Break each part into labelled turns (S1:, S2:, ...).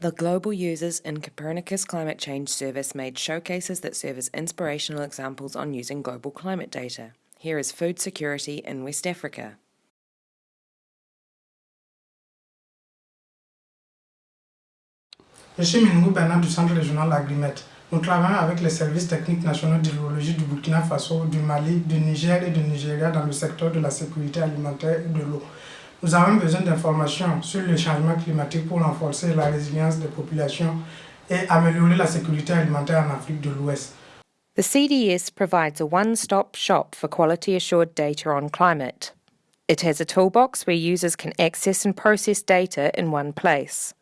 S1: The global users in Copernicus Climate Change Service made showcases that serve as inspirational examples on using global climate data. Here is food security in West Africa.
S2: Je suis Minungou Bernard du Centre régional Agrimet. Nous travaillons avec les services techniques nationaux d'hydrologie du Burkina Faso, du Mali, du Niger et du Nigeria dans le secteur de la sécurité alimentaire et de l'eau. Nous avons besoin d'informations sur le changement climatique pour renforcer la résilience des populations et améliorer la sécurité alimentaire en Afrique de l'Ouest.
S1: The CDS provides a one-stop shop for quality assured data on climate. It has a toolbox where users can access and process data in one place.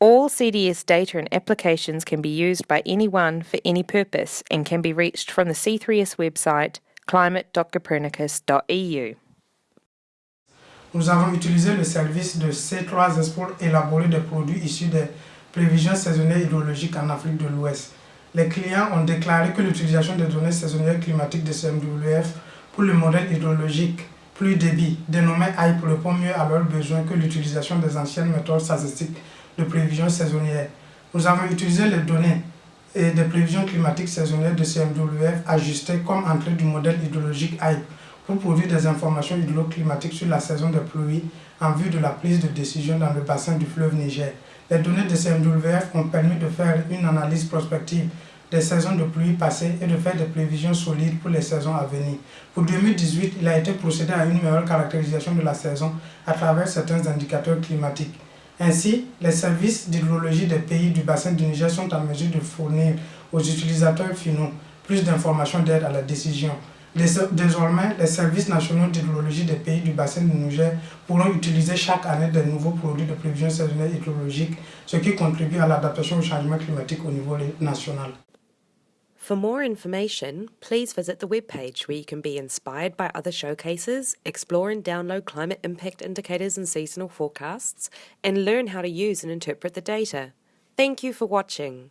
S1: All CDS data and applications can be used by anyone for any purpose and can be reached from the C3S website climate.copernicus.eu.
S2: Nous avons utilisé le service de C3S pour élaborer des produits issus des prévisions saisonnières hydrologiques en Afrique de l'Ouest. Les clients ont déclaré que l'utilisation des données saisonnières climatiques de CMWF pour le modèle hydrologique plus débit, dénommé HYPE, répond mieux à leurs besoins que l'utilisation des anciennes méthodes statistiques de prévision saisonnière. Nous avons utilisé les données et des prévisions climatiques saisonnières de CMWF ajustées comme entrée du modèle hydrologique HYPE pour produire des informations hydroclimatiques sur la saison des pluies en vue de la prise de décision dans le bassin du fleuve Niger. Les données de CMWF ont permis de faire une analyse prospective des saisons de pluie passées et de faire des prévisions solides pour les saisons à venir. Pour 2018, il a été procédé à une meilleure caractérisation de la saison à travers certains indicateurs climatiques. Ainsi, les services d'hydrologie des pays du bassin du Niger sont en mesure de fournir aux utilisateurs finaux plus d'informations d'aide à la décision. Désormais, les services nationaux d'hydrologie des pays du bassin du Niger pourront utiliser chaque année de nouveaux produits de prévision saisonnière hydrologique, ce qui contribue à l'adaptation au changement climatique au niveau national.
S1: For more information, please visit the webpage where you can be inspired by other showcases, explore and download climate impact indicators and seasonal forecasts, and learn how to use and interpret the data. Thank you for watching.